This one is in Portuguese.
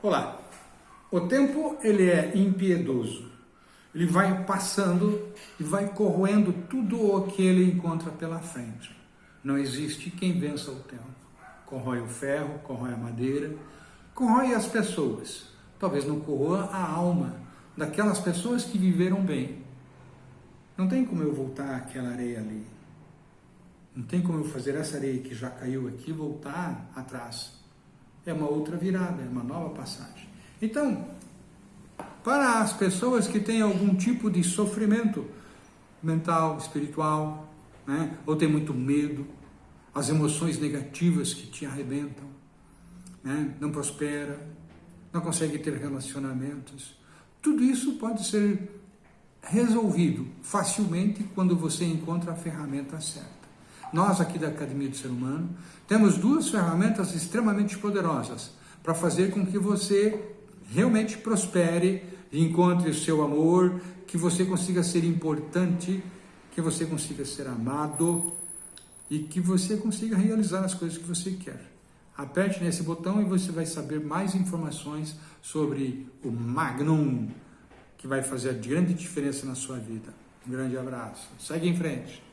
Olá. O tempo ele é impiedoso. Ele vai passando e vai corroendo tudo o que ele encontra pela frente. Não existe quem vença o tempo. Corrói o ferro, corrói a madeira, corrói as pessoas. Talvez não corroa a alma daquelas pessoas que viveram bem. Não tem como eu voltar aquela areia ali. Não tem como eu fazer essa areia que já caiu aqui voltar atrás é uma outra virada, é uma nova passagem. Então, para as pessoas que têm algum tipo de sofrimento mental, espiritual, né? ou tem muito medo, as emoções negativas que te arrebentam, né? não prospera, não consegue ter relacionamentos, tudo isso pode ser resolvido facilmente quando você encontra a ferramenta certa. Nós aqui da Academia do Ser Humano temos duas ferramentas extremamente poderosas para fazer com que você realmente prospere, encontre o seu amor, que você consiga ser importante, que você consiga ser amado e que você consiga realizar as coisas que você quer. Aperte nesse botão e você vai saber mais informações sobre o Magnum, que vai fazer a grande diferença na sua vida. Um grande abraço. Segue em frente.